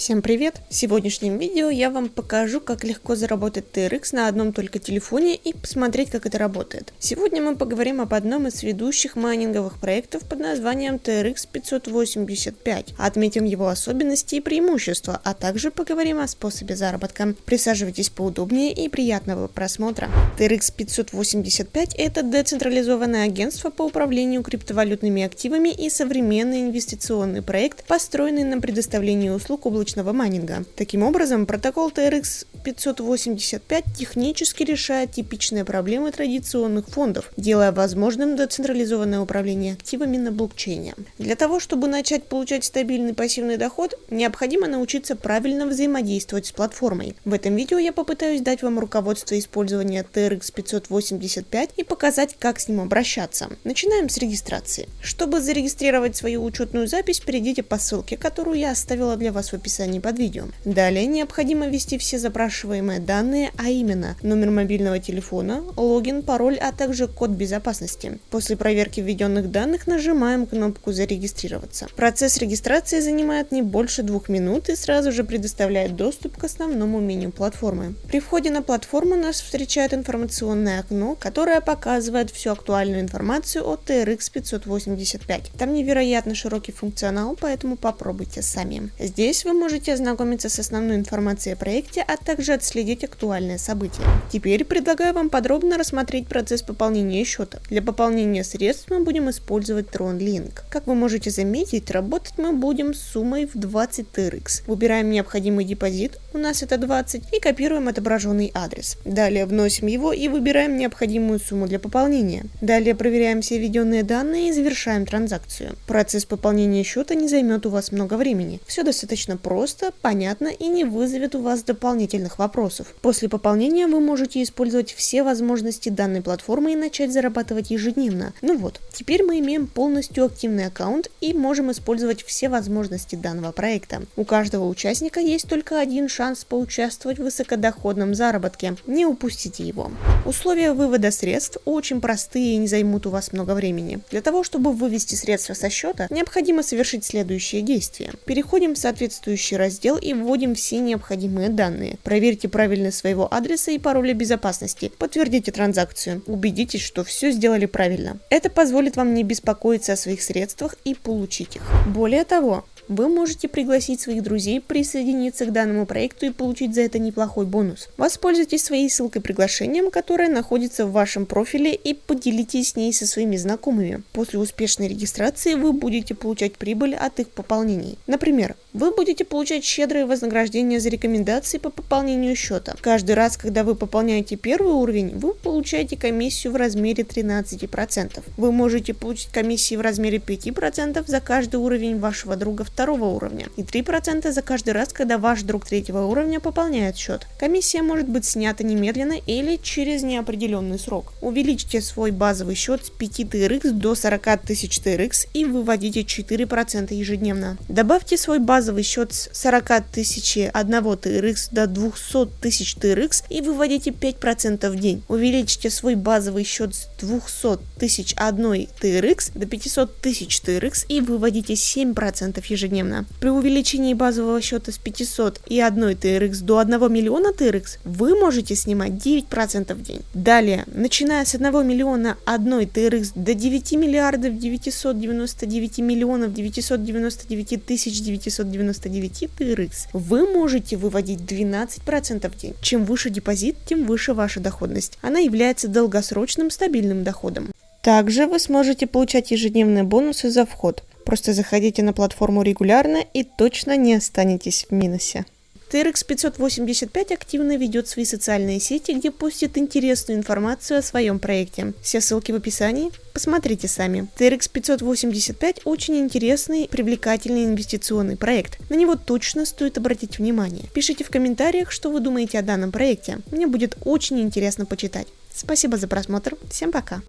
Всем привет! В сегодняшнем видео я вам покажу, как легко заработать TRX на одном только телефоне и посмотреть, как это работает. Сегодня мы поговорим об одном из ведущих майнинговых проектов под названием TRX 585, отметим его особенности и преимущества, а также поговорим о способе заработка. Присаживайтесь поудобнее и приятного просмотра. TRX 585 это децентрализованное агентство по управлению криптовалютными активами и современный инвестиционный проект, построенный на предоставлении услуг облачного облачного майнинга. Таким образом, протокол TRX 585 технически решает типичные проблемы традиционных фондов, делая возможным децентрализованное управление активами на блокчейне. Для того, чтобы начать получать стабильный пассивный доход, необходимо научиться правильно взаимодействовать с платформой. В этом видео я попытаюсь дать вам руководство использования TRX 585 и показать, как с ним обращаться. Начинаем с регистрации. Чтобы зарегистрировать свою учетную запись, перейдите по ссылке, которую я оставила для вас в описании описании под видео. Далее необходимо ввести все запрашиваемые данные, а именно номер мобильного телефона, логин, пароль, а также код безопасности. После проверки введенных данных нажимаем кнопку «Зарегистрироваться». Процесс регистрации занимает не больше двух минут и сразу же предоставляет доступ к основному меню платформы. При входе на платформу нас встречает информационное окно, которое показывает всю актуальную информацию о TRX 585. Там невероятно широкий функционал, поэтому попробуйте сами. Здесь вы можете ознакомиться с основной информацией о проекте, а также отследить актуальные события. Теперь предлагаю вам подробно рассмотреть процесс пополнения счета. Для пополнения средств мы будем использовать TronLink. Как вы можете заметить, работать мы будем с суммой в 20 TRX. Выбираем необходимый депозит, у нас это 20, и копируем отображенный адрес. Далее вносим его и выбираем необходимую сумму для пополнения. Далее проверяем все введенные данные и завершаем транзакцию. Процесс пополнения счета не займет у вас много времени. Все достаточно просто просто, понятно и не вызовет у вас дополнительных вопросов. После пополнения вы можете использовать все возможности данной платформы и начать зарабатывать ежедневно. Ну вот, теперь мы имеем полностью активный аккаунт и можем использовать все возможности данного проекта. У каждого участника есть только один шанс поучаствовать в высокодоходном заработке. Не упустите его. Условия вывода средств очень простые и не займут у вас много времени. Для того, чтобы вывести средства со счета, необходимо совершить следующие действия. Переходим в соответствующий соответствующий раздел и вводим все необходимые данные. Проверьте правильность своего адреса и пароля безопасности. Подтвердите транзакцию. Убедитесь, что все сделали правильно. Это позволит вам не беспокоиться о своих средствах и получить их. Более того, вы можете пригласить своих друзей присоединиться к данному проекту и получить за это неплохой бонус. Воспользуйтесь своей ссылкой приглашением, которая находится в вашем профиле и поделитесь с ней со своими знакомыми. После успешной регистрации вы будете получать прибыль от их пополнений. Например, вы будете получать щедрые вознаграждения за рекомендации по пополнению счета. Каждый раз, когда вы пополняете первый уровень, вы получаете комиссию в размере 13%. Вы можете получить комиссии в размере 5% за каждый уровень вашего друга второго уровня и 3% за каждый раз, когда ваш друг третьего уровня пополняет счет. Комиссия может быть снята немедленно или через неопределенный срок. Увеличьте свой базовый счет с 5 TRX до 40 тысяч TRX и выводите 4% ежедневно. Добавьте свой базовый счет с 40 тысяч 1 TRX до 200 тысяч TRX и выводите 5% в день. Увеличьте свой базовый счет с 200 тысяч 1 TRX до 500 тысяч TRX и выводите 7% ежедневно ежедневно. При увеличении базового счета с 500 и 1 TRX до 1 миллиона TRX вы можете снимать 9% в день. Далее, начиная с 1 миллиона 1 TRX до 9 миллиардов 999 миллионов 999 тысяч 999 TRX, вы можете выводить 12% в день. Чем выше депозит, тем выше ваша доходность. Она является долгосрочным стабильным доходом. Также вы сможете получать ежедневные бонусы за вход. Просто заходите на платформу регулярно и точно не останетесь в минусе. TRX 585 активно ведет свои социальные сети, где постит интересную информацию о своем проекте. Все ссылки в описании, посмотрите сами. TRX 585 очень интересный, привлекательный инвестиционный проект. На него точно стоит обратить внимание. Пишите в комментариях, что вы думаете о данном проекте. Мне будет очень интересно почитать. Спасибо за просмотр. Всем пока.